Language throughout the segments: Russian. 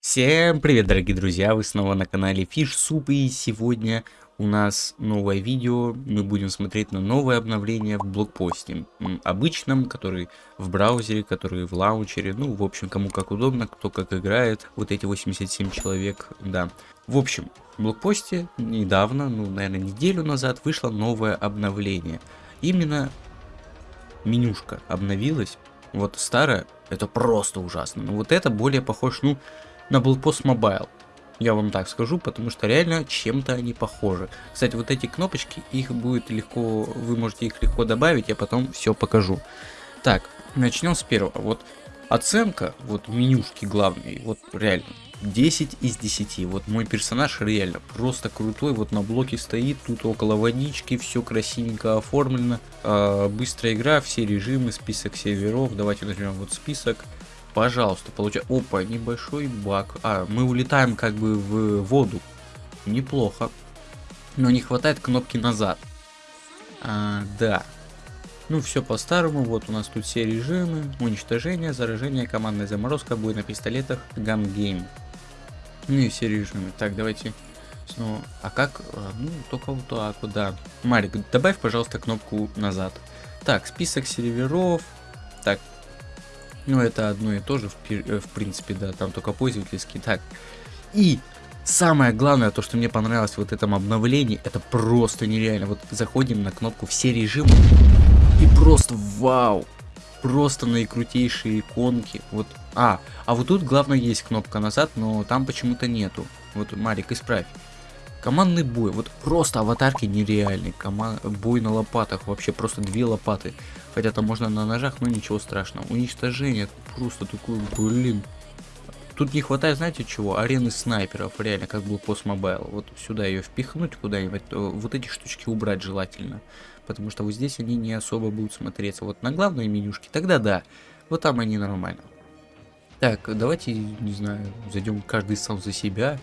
Всем привет, дорогие друзья! Вы снова на канале Fish Soup и сегодня у нас новое видео. Мы будем смотреть на новое обновление в блокпосте. Обычном, который в браузере, который в лаунчере. Ну, в общем, кому как удобно, кто как играет. Вот эти 87 человек, да. В общем, в блокпосте недавно, ну, наверное, неделю назад вышло новое обновление. Именно менюшка обновилась. Вот старая, это просто ужасно. Но вот это более похож, ну, на Blogpost Mobile. Я вам так скажу, потому что реально чем-то они похожи. Кстати, вот эти кнопочки, их будет легко, вы можете их легко добавить, я потом все покажу. Так, начнем с первого. Вот оценка, вот менюшки главной, вот реально 10 из 10. Вот мой персонаж реально просто крутой, вот на блоке стоит, тут около водички, все красивенько оформлено. А, быстрая игра, все режимы, список серверов. Давайте нажмем вот список. Пожалуйста, получай. Опа, небольшой баг. А, мы улетаем как бы в воду. Неплохо. Но не хватает кнопки назад. А, да. Ну, все по-старому. Вот у нас тут все режимы. Уничтожение, заражение, командная заморозка, бой на пистолетах, gun game. Ну и все режимы. Так, давайте снова. А как? А, Ну, только вот так вот, да. Марик, добавь, пожалуйста, кнопку назад. Так, список серверов. Так, ну, это одно и то же, в, э, в принципе, да, там только пользовательский. Так, и самое главное, то, что мне понравилось в вот этом обновлении, это просто нереально. Вот заходим на кнопку «Все режимы» и просто вау! Просто наикрутейшие иконки. Вот, а, а вот тут главное есть кнопка назад, но там почему-то нету. Вот, Марик, исправь. Командный бой, вот просто аватарки нереальные. Кома... Бой на лопатах, вообще просто две лопаты. Хотя там можно на ножах, но ничего страшного. Уничтожение, просто такой, блин. Тут не хватает, знаете чего? Арены снайперов, реально, как был пост Mobile. Вот сюда ее впихнуть куда-нибудь, вот эти штучки убрать желательно. Потому что вот здесь они не особо будут смотреться. Вот на главной менюшке, тогда да. Вот там они нормально. Так, давайте, не знаю, зайдем каждый сам за себя.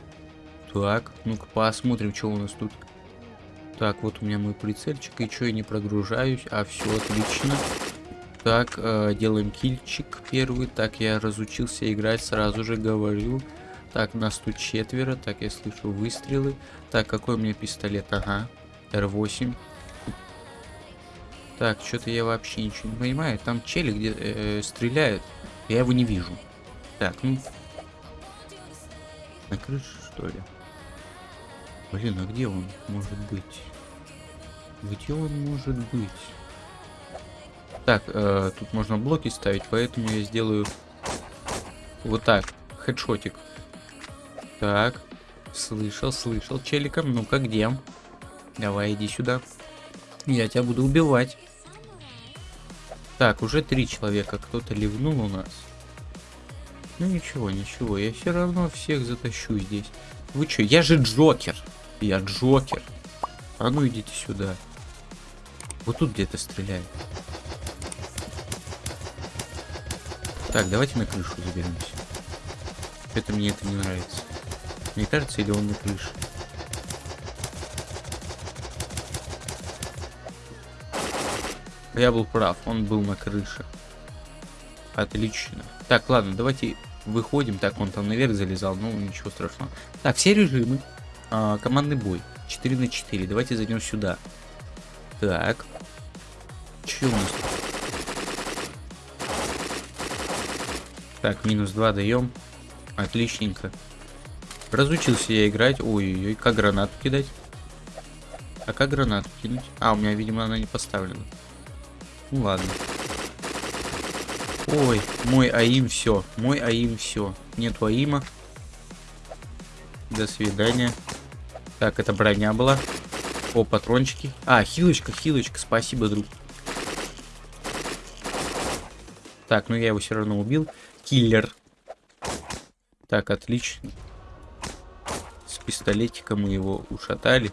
Так, ну-ка посмотрим, что у нас тут. Так, вот у меня мой прицельчик, и что я не прогружаюсь, а все отлично. Так, э, делаем кильчик первый. Так, я разучился играть, сразу же говорю. Так, нас тут четверо. Так, я слышу выстрелы. Так, какой у меня пистолет? Ага, R8. Так, что-то я вообще ничего не понимаю. Там челик где э, стреляет. Я его не вижу. Так, ну... На крыше, что ли? Блин, а где он может быть? Где он может быть? Так, э, тут можно блоки ставить, поэтому я сделаю вот так. Хедшотик. Так. Слышал, слышал. Челиком, ну-ка, где? Давай, иди сюда. Я тебя буду убивать. Так, уже три человека. Кто-то ливнул у нас. Ну ничего, ничего. Я все равно всех затащу здесь. Вы что? Я же Джокер. Я Джокер. А ну идите сюда. Вот тут где-то стреляет. Так, давайте на крышу заберемся. Это мне это не нравится. Мне кажется, или он на крыше? Я был прав, он был на крыше. Отлично. Так, ладно, давайте выходим. Так, он там наверх залезал, ну ничего страшного. Так, все режимы. А, командный бой. 4 на 4. Давайте зайдем сюда. Так. Че у нас? Так, минус 2 даем. Отличненько. Разучился я играть. Ой-ой-ой, как гранату кидать? А как гранату кинуть? А, у меня, видимо, она не поставлена. Ну ладно. Ой, мой АИМ все. Мой АИМ все. Нету АИМа. До свидания. Так, это броня была. О, патрончики. А, хилочка, хилочка. Спасибо, друг. Так, ну я его все равно убил. Киллер. Так, отлично. С пистолетиком мы его ушатали.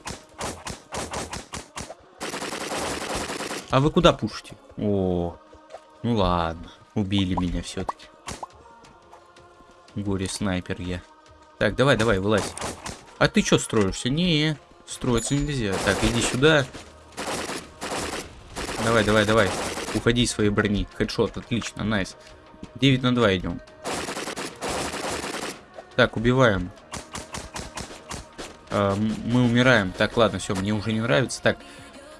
А вы куда пушите? О, ну ладно. Убили меня все-таки. Горе снайпер я. Так, давай, давай, вылазь. А ты что строишься? Не, Строиться нельзя. Так, иди сюда. Давай, давай, давай. Уходи из своей брони. Хедшот, отлично, найс. 9 на 2 идем. Так, убиваем. А, мы умираем. Так, ладно, все, мне уже не нравится. Так,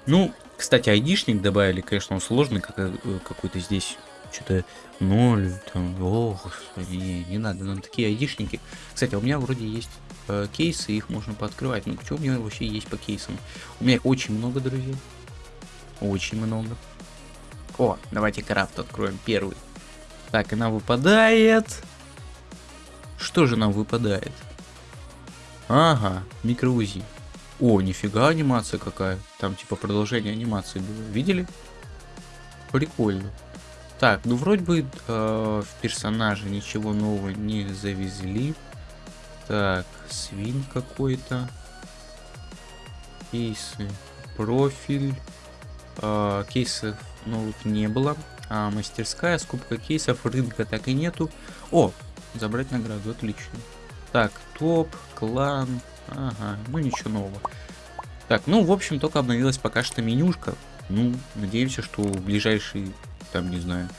ну, кстати, айдишник добавили, конечно, он сложный как, э, какой-то здесь. Что-то ноль, там, ох, не, не надо нам такие айдишники. Кстати, у меня вроде есть э, кейсы, их можно пооткрывать. Ну, что у меня вообще есть по кейсам? У меня очень много, друзья. Очень много. О, давайте крафт откроем первый. Так, она выпадает. Что же нам выпадает? Ага, микроузи. О, нифига анимация какая. Там типа продолжение анимации было. Видели? Прикольно. Так, ну вроде бы э, в персонаже ничего нового не завезли. Так, свин какой-то. Кейсы. Профиль. Э, кейсов новых не было. А мастерская, скупка кейсов, рынка так и нету. О, забрать награду, отлично. Так, топ, клан. Ага, ну ничего нового. Так, ну, в общем, только обновилась пока что менюшка. Ну, надеемся, что в ближайшие, там, не знаю,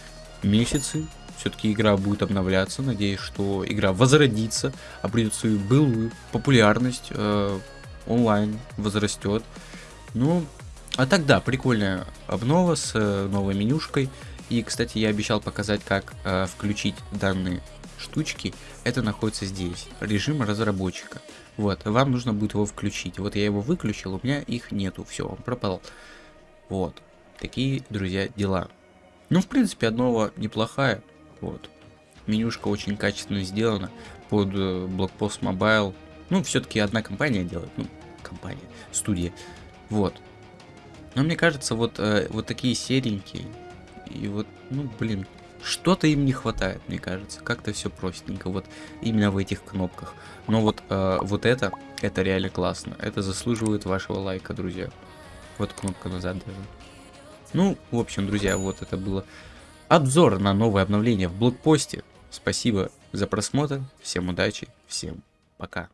месяцы все-таки игра будет обновляться. Надеюсь, что игра возродится, обретет свою былую популярность, э, онлайн возрастет. Ну, а тогда прикольная обнова с э, новой менюшкой. И, кстати, я обещал показать, как э, включить данные штучки. Это находится здесь. Режим разработчика. Вот, вам нужно будет его включить. Вот я его выключил, у меня их нету. Все, он пропал. Вот. Такие, друзья, дела. Ну, в принципе, одного неплохая. Вот. Менюшка очень качественно сделана под э, блокпост Mobile. Ну, все-таки одна компания делает. Ну, компания, студия. Вот. Но мне кажется, вот, э, вот такие серенькие. И вот, ну, блин, что-то им не хватает, мне кажется. Как-то все простенько. Вот именно в этих кнопках. Но вот, э, вот это, это реально классно. Это заслуживает вашего лайка, друзья. Вот кнопка назад даже. Ну, в общем, друзья, вот это было обзор на новое обновление в блокпосте. Спасибо за просмотр. Всем удачи. Всем пока.